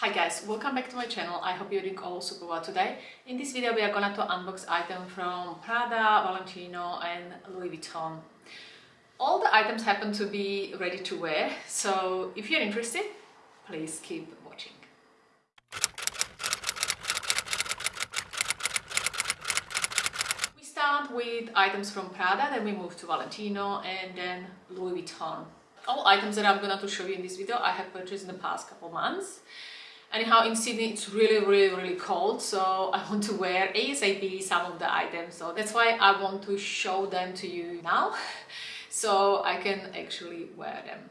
Hi guys, welcome back to my channel. I hope you're doing all super well today. In this video we are gonna to unbox items from Prada, Valentino and Louis Vuitton. All the items happen to be ready to wear, so if you're interested, please keep watching. We start with items from Prada, then we move to Valentino and then Louis Vuitton. All items that I'm going to show you in this video I have purchased in the past couple months. Anyhow, in Sydney it's really, really, really cold, so I want to wear ASAP some of the items. So that's why I want to show them to you now, so I can actually wear them.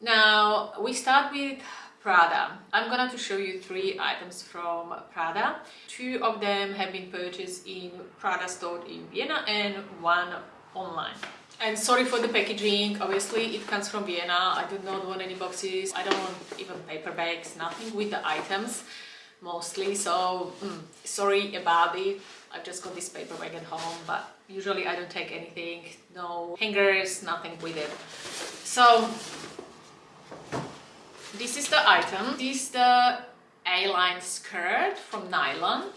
Now, we start with Prada. I'm gonna to show you three items from Prada. Two of them have been purchased in Prada store in Vienna and one online. And sorry for the packaging, obviously it comes from Vienna, I do not want any boxes, I don't want even paper bags, nothing with the items mostly, so mm, sorry about it. I've just got this paper bag at home, but usually I don't take anything, no hangers, nothing with it. So this is the item. This is the A-line skirt from Nylon.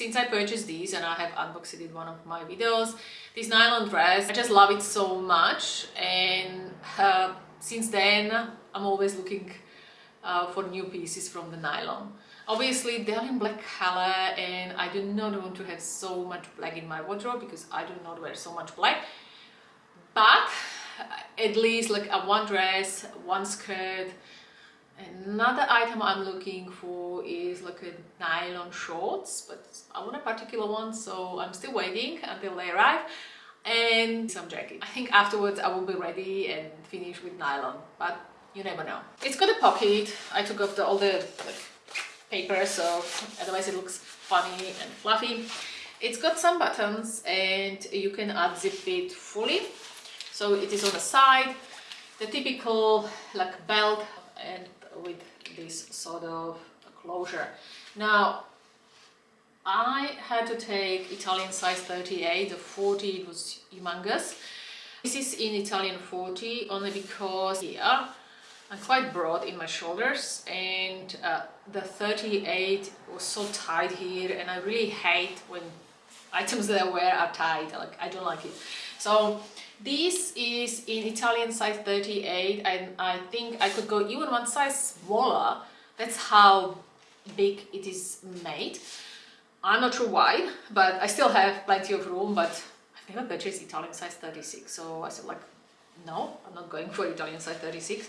Since I purchased these and I have unboxed it in one of my videos, this nylon dress, I just love it so much and uh, since then I'm always looking uh, for new pieces from the nylon. Obviously they're in black color and I do not want to have so much black in my wardrobe because I do not wear so much black. But at least like a one dress, one skirt, Another item I'm looking for is like a nylon shorts, but I want a particular one, so I'm still waiting until they arrive. And some jacket. I think afterwards I will be ready and finish with nylon, but you never know. It's got a pocket. I took off the, all the like, paper, so otherwise it looks funny and fluffy. It's got some buttons and you can unzip it fully. So it is on the side, the typical like belt and with this sort of closure. Now, I had to take Italian size 38, the 40 it was humongous. This is in Italian 40 only because here I'm quite broad in my shoulders and uh, the 38 was so tight here and I really hate when items that I wear are tight, like I don't like it. So this is in Italian size 38 and I think I could go even one size smaller. That's how big it is made. I'm not sure why, but I still have plenty of room, but I've never purchased Italian size 36. So I said like, no, I'm not going for Italian size 36.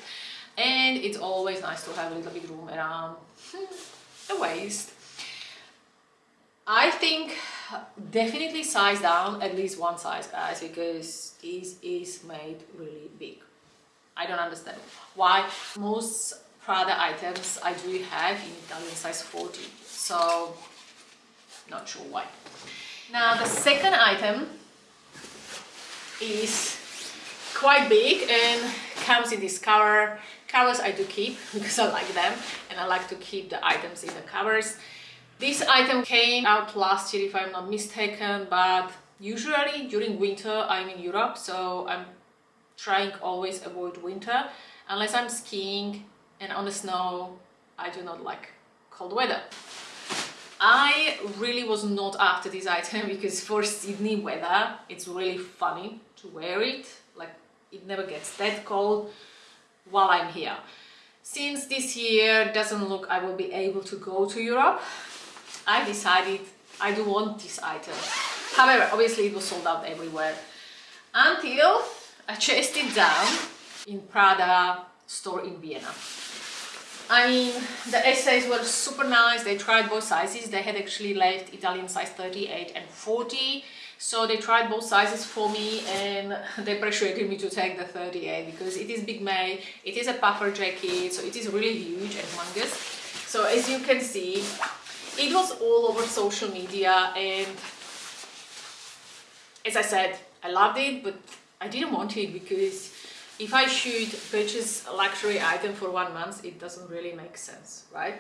And it's always nice to have a little bit of room around hmm, the waist. I think definitely size down at least one size guys because this is made really big. I don't understand why. Most Prada items I do have in Italian size 40 so not sure why. Now the second item is quite big and comes in this cover. Covers I do keep because I like them and I like to keep the items in the covers this item came out last year if I'm not mistaken, but usually during winter I'm in Europe, so I'm trying always avoid winter unless I'm skiing and on the snow I do not like cold weather. I really was not after this item because for Sydney weather it's really funny to wear it like it never gets that cold while I'm here. Since this year doesn't look I will be able to go to Europe I decided I do want this item. However, obviously it was sold out everywhere until I chased it down in Prada store in Vienna. I mean, the SAs were super nice. They tried both sizes. They had actually left Italian size 38 and 40. So they tried both sizes for me and they persuaded me to take the 38 because it is big made, it is a puffer jacket, so it is really huge and humongous. So as you can see, it was all over social media and as I said I loved it but I didn't want it because if I should purchase a luxury item for one month it doesn't really make sense right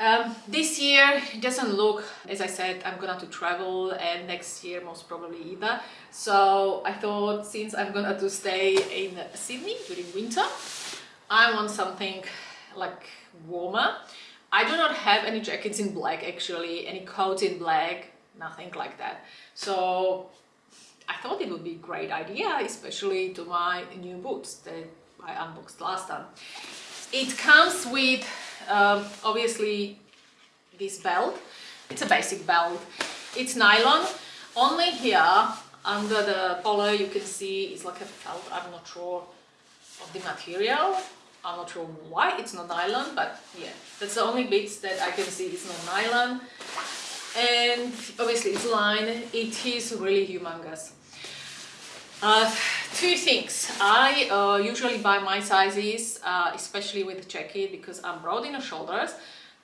um, this year it doesn't look as I said I'm gonna to travel and next year most probably either so I thought since I'm gonna to stay in Sydney during winter I want something like warmer. I do not have any jackets in black actually, any coats in black, nothing like that. So I thought it would be a great idea, especially to my new boots that I unboxed last time. It comes with um, obviously this belt. It's a basic belt. It's nylon. Only here under the collar you can see it's like a felt. I'm not sure of the material. I'm not sure why it's not nylon, but yeah, that's the only bits that I can see it's not nylon. And obviously it's lined. It is really humongous. Uh, two things. I uh, usually buy my sizes, uh, especially with jacket, because I'm broad in the shoulders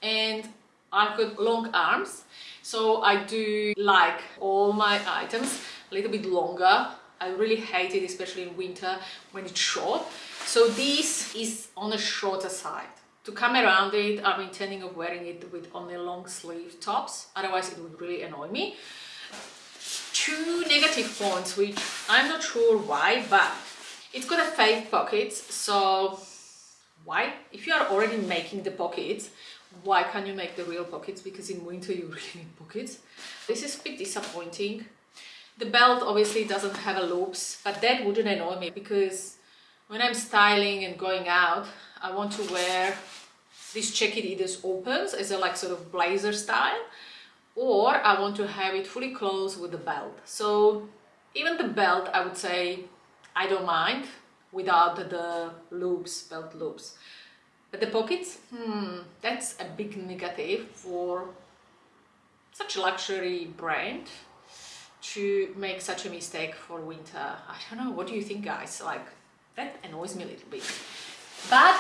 and I've got long arms. So I do like all my items a little bit longer. I really hate it, especially in winter when it's short. So this is on the shorter side. To come around it, I'm intending of wearing it with only long sleeve tops. Otherwise it would really annoy me two negative points which I'm not sure why but it's got a fake pockets so why if you are already making the pockets why can't you make the real pockets because in winter you really need pockets this is a bit disappointing the belt obviously doesn't have a loops but that wouldn't annoy me because when I'm styling and going out I want to wear this jacket either opens as a like sort of blazer style or I want to have it fully closed with the belt. So even the belt, I would say, I don't mind without the loops, belt loops. But the pockets, hmm, that's a big negative for such a luxury brand to make such a mistake for winter. I don't know, what do you think guys? Like, that annoys me a little bit. But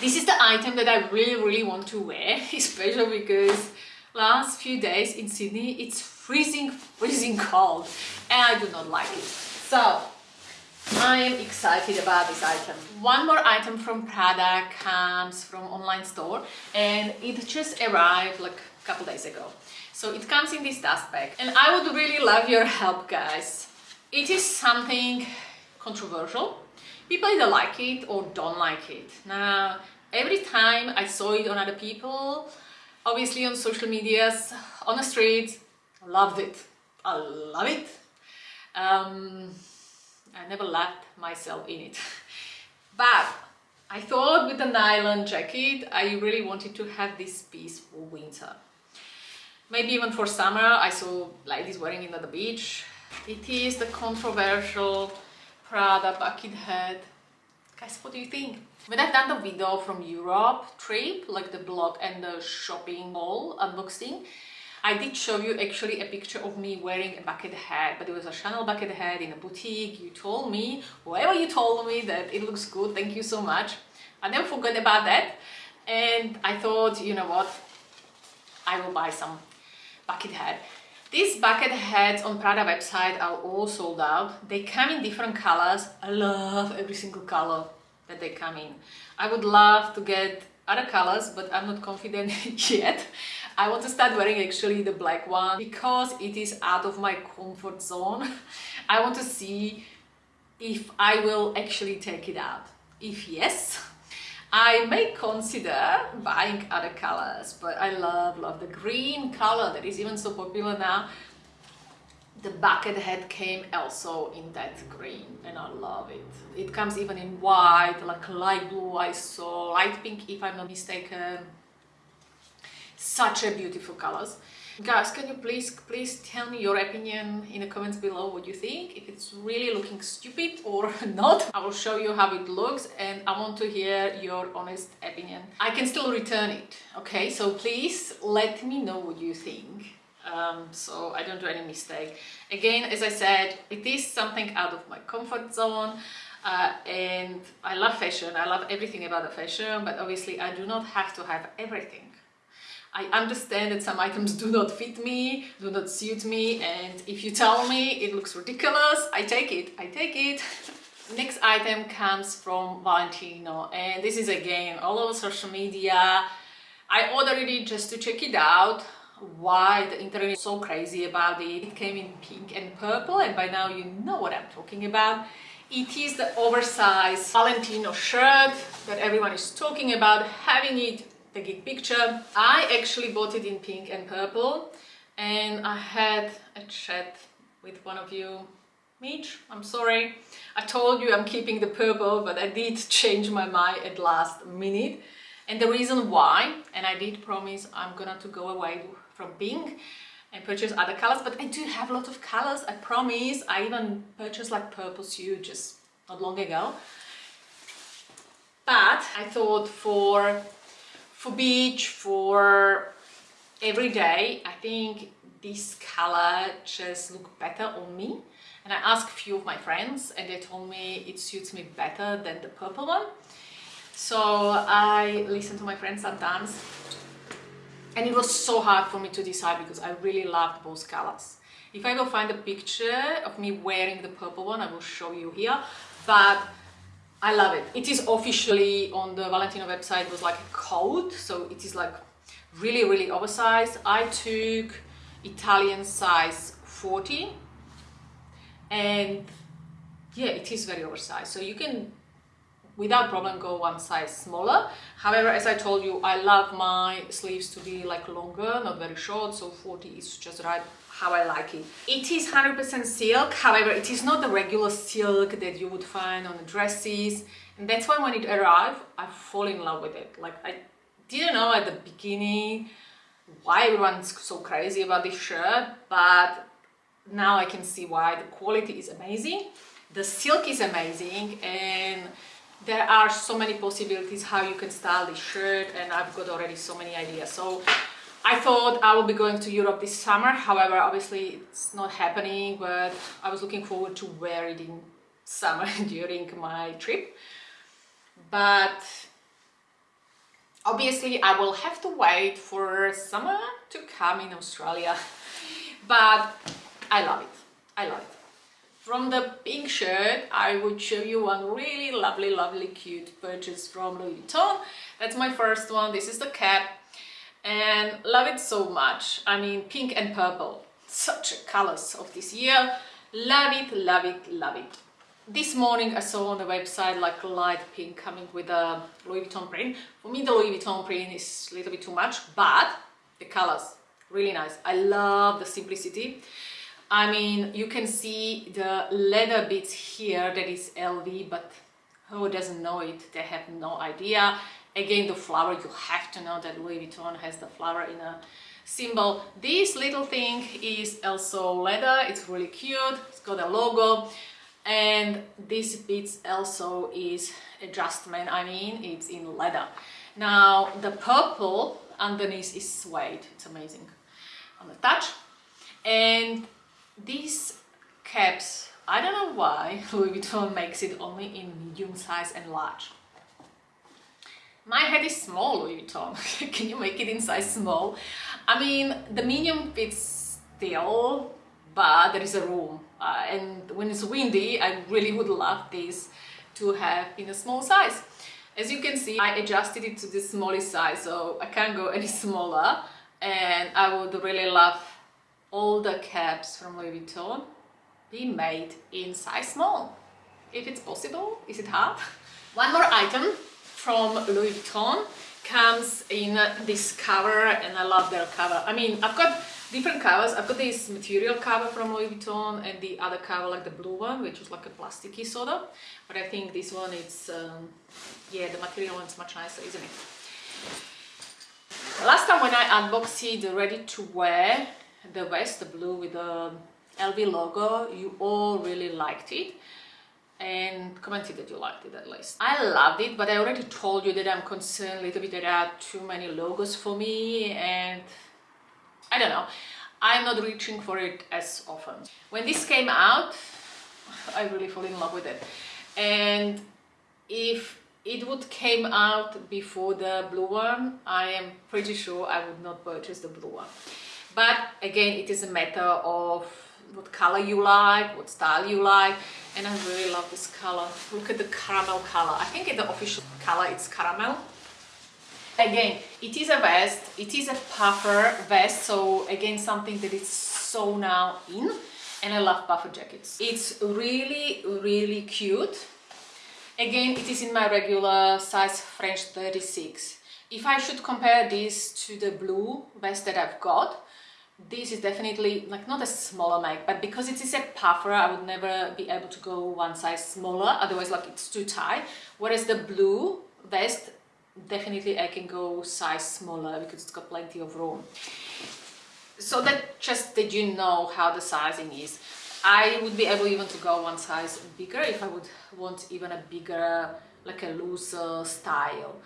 this is the item that I really, really want to wear, especially because last few days in Sydney it's freezing freezing cold and I do not like it so I am excited about this item. One more item from Prada comes from online store and it just arrived like a couple days ago. So it comes in this dust bag and I would really love your help guys. It is something controversial. People either like it or don't like it. Now every time I saw it on other people obviously on social medias, on the streets, loved it. I love it. Um, I never left myself in it. but I thought with the nylon jacket, I really wanted to have this piece for winter. Maybe even for summer, I saw ladies wearing it at the beach. It is the controversial Prada bucket hat. Guys, what do you think? When I've done the video from Europe trip, like the blog and the shopping mall unboxing, I did show you actually a picture of me wearing a bucket hat, but it was a Chanel bucket hat in a boutique. You told me, whoever you told me that it looks good, thank you so much. I never forgot about that. And I thought, you know what, I will buy some bucket hat. These bucket hats on Prada website are all sold out. They come in different colors. I love every single color that they come in. I would love to get other colors, but I'm not confident yet. I want to start wearing actually the black one because it is out of my comfort zone. I want to see if I will actually take it out. If yes, I may consider buying other colors, but I love, love the green color that is even so popular now the bucket hat came also in that green and I love it. It comes even in white, like light blue I saw, light pink if I'm not mistaken. Such a beautiful colors. Guys, can you please please tell me your opinion in the comments below what you think, if it's really looking stupid or not. I will show you how it looks and I want to hear your honest opinion. I can still return it, okay? So please let me know what you think um, so I don't do any mistake. Again, as I said, it is something out of my comfort zone uh, and I love fashion, I love everything about the fashion, but obviously I do not have to have everything. I understand that some items do not fit me, do not suit me, and if you tell me it looks ridiculous, I take it, I take it. Next item comes from Valentino, and this is again all over social media. I ordered it just to check it out why the internet is so crazy about it. It came in pink and purple and by now you know what I'm talking about. It is the oversized Valentino shirt that everyone is talking about, having it, taking picture. I actually bought it in pink and purple and I had a chat with one of you Mitch, I'm sorry. I told you I'm keeping the purple, but I did change my mind at last minute. And the reason why, and I did promise I'm gonna to go away from pink and purchase other colors, but I do have a lot of colors, I promise. I even purchased like purple suit just not long ago. But I thought for, for beach, for every day, I think this color just look better on me. And I asked a few of my friends and they told me it suits me better than the purple one. So I listen to my friends sometimes and it was so hard for me to decide because I really loved both colors. If I will find a picture of me wearing the purple one, I will show you here, but I love it. It is officially on the Valentino website, it was like a coat, so it is like really, really oversized. I took Italian size 40 and yeah, it is very oversized. So you can without problem go one size smaller however as i told you i love my sleeves to be like longer not very short so 40 is just right how i like it. It is 100 percent silk however it is not the regular silk that you would find on the dresses. And that's why when it arrived i fall in love with it. Like i didn't know at the beginning why everyone's so crazy about this shirt but now i can see why. The quality is amazing the silk is amazing and there are so many possibilities how you can style this shirt and I've got already so many ideas. So I thought I will be going to Europe this summer. However obviously it's not happening but I was looking forward to wear it in summer during my trip. But obviously I will have to wait for summer to come in Australia. But I love it. I love it. From the pink shirt, I would show you one really lovely, lovely, cute purchase from Louis Vuitton. That's my first one. This is the cap and love it so much. I mean, pink and purple, such colors of this year. Love it, love it, love it. This morning I saw on the website like light pink coming with a Louis Vuitton print. For me, the Louis Vuitton print is a little bit too much, but the colors, really nice. I love the simplicity. I mean, you can see the leather bits here that is LV, but who doesn't know it? They have no idea. Again, the flower, you have to know that Louis Vuitton has the flower in a symbol. This little thing is also leather. It's really cute. It's got a logo. And this bit also is adjustment. I mean, it's in leather. Now, the purple underneath is suede. It's amazing on the touch. And these caps, I don't know why Louis Vuitton makes it only in medium size and large. My head is small, Louis Vuitton. Can you make it in size small? I mean, the medium fits still, but there is a room. Uh, and when it's windy, I really would love this to have in a small size. As you can see, I adjusted it to the smallest size, so I can't go any smaller. And I would really love all the caps from Louis Vuitton be made in size small. If it's possible, is it hard? One more item from Louis Vuitton comes in this cover and I love their cover. I mean, I've got different covers. I've got this material cover from Louis Vuitton and the other cover like the blue one, which is like a plasticky sort of. But I think this one is, um, yeah, the material one's much nicer, isn't it? Last time when I unboxed it, ready to wear, the vest, the blue with the LV logo, you all really liked it and commented that you liked it at least. I loved it, but I already told you that I'm concerned a little bit that there are too many logos for me and I don't know. I'm not reaching for it as often. When this came out, I really fell in love with it. And if it would came out before the blue one, I am pretty sure I would not purchase the blue one but again it is a matter of what color you like what style you like and I really love this color look at the caramel color I think the official color it's caramel again it is a vest it is a puffer vest so again something that is so now in and I love puffer jackets. It's really, really cute. Again, it is in my regular size French 36. If I should compare this to the blue vest that I've got, this is definitely like not a smaller make, but because it is a puffer, I would never be able to go one size smaller, otherwise like it's too tight. Whereas the blue vest, definitely I can go size smaller because it's got plenty of room. So that just that you know how the sizing is. I would be able even to go one size bigger if I would want even a bigger, like a looser style.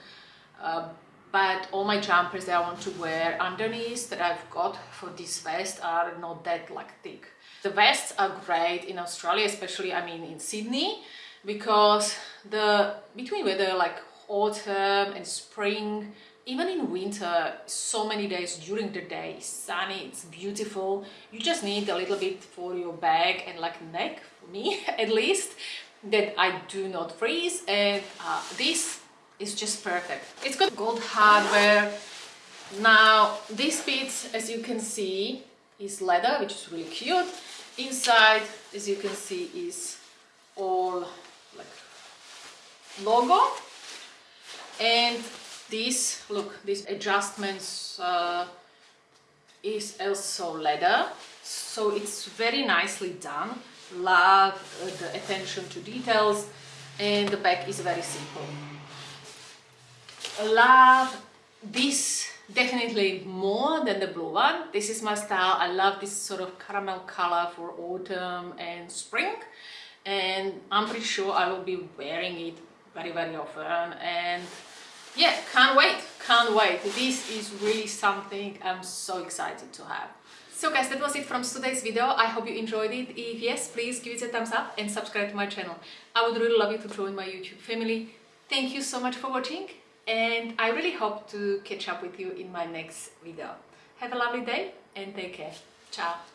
Uh, but all my jumpers that I want to wear underneath that I've got for this vest are not that like thick. The vests are great in Australia, especially I mean in Sydney, because the between weather like autumn and spring, even in winter, so many days during the day, sunny, it's beautiful. You just need a little bit for your bag and like neck, for me at least, that I do not freeze. And uh, this is just perfect. It's got gold hardware. Now this bit, as you can see, is leather, which is really cute. Inside, as you can see, is all like logo. And this, look, these adjustments uh, is also leather. So it's very nicely done. Love uh, the attention to details and the back is very simple love this definitely more than the blue one. This is my style. I love this sort of caramel color for autumn and spring. And I'm pretty sure I will be wearing it very very often. And yeah can't wait. Can't wait. This is really something I'm so excited to have. So guys that was it from today's video. I hope you enjoyed it. If yes please give it a thumbs up and subscribe to my channel. I would really love you to join my YouTube family. Thank you so much for watching and I really hope to catch up with you in my next video. Have a lovely day and take care. Ciao!